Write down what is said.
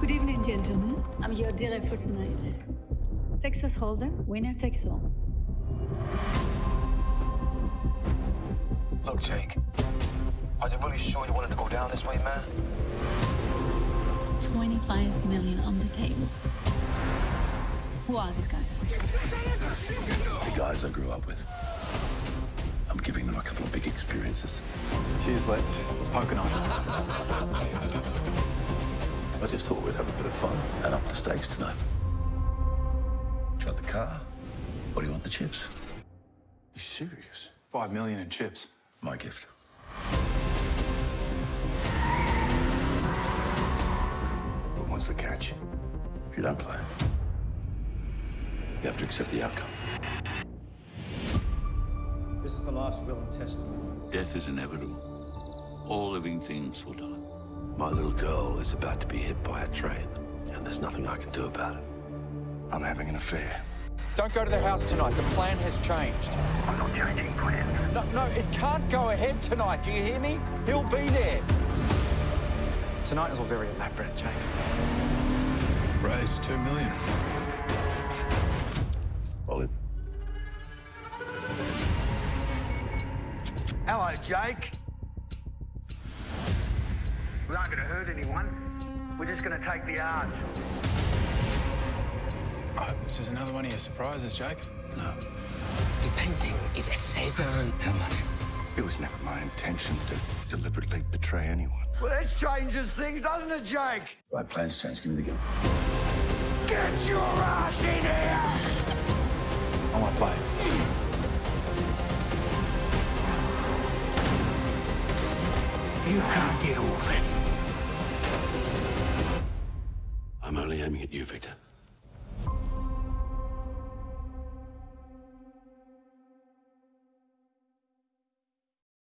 Good evening, gentlemen. I'm your dealer for tonight. Texas Hold'em, winner takes all. Look, Jake. Are you really sure you wanted to go down this way, man? 25 million on the table. Who are these guys? The guys I grew up with. I'm giving them a couple of big experiences. Cheers, let's. It's poker night. I just thought we'd have a bit of fun and up the stakes tonight. Do you want the car? Or do you want the chips? You serious? Five million in chips. My gift. But what's the catch? If you don't play, you have to accept the outcome. This is the last will and testament. Death is inevitable. All living things will die. My little girl is about to be hit by a train, and there's nothing I can do about it. I'm having an affair. Don't go to the house tonight. The plan has changed. I'm not changing plans. No, no, it can't go ahead tonight. Do you hear me? He'll be there. Tonight is all very elaborate, Jake. Raise two million. Ollie. Hello, Jake. We aren't going to hurt anyone. We're just going to take the odds. I hope this is another one of your surprises, Jake. No. The painting is at Cezanne. How much? It was never my intention to deliberately betray anyone. Well, this changes things, doesn't it, Jake? Right, plans change. Give me the gun. Get your ass in here! You can't get all this. I'm only aiming at you, Victor.